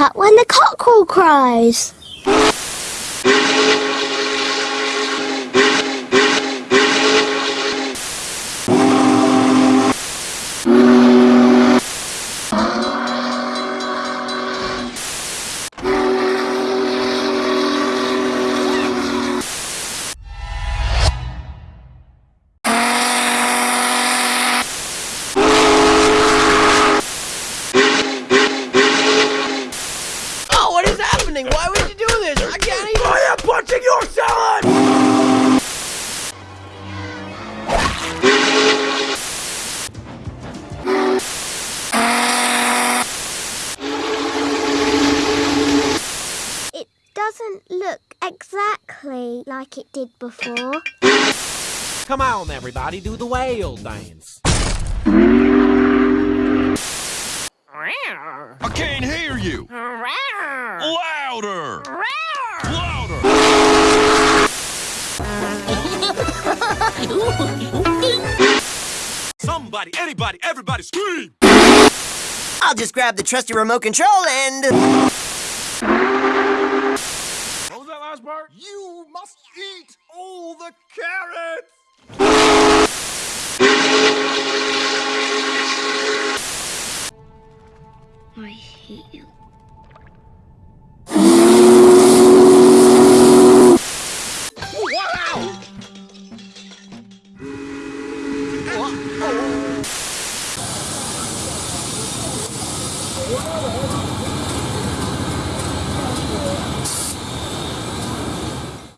up when the cockerel cries. Happening? Why would you do this? I can't even. I am punching your salad! It doesn't look exactly like it did before. Come on, everybody, do the whale dance. I can't hear you! Louder! Louder! Somebody, anybody, everybody scream! I'll just grab the trusty remote control and. What was that last part? You must eat all the carrots! I hate you. Wow, that's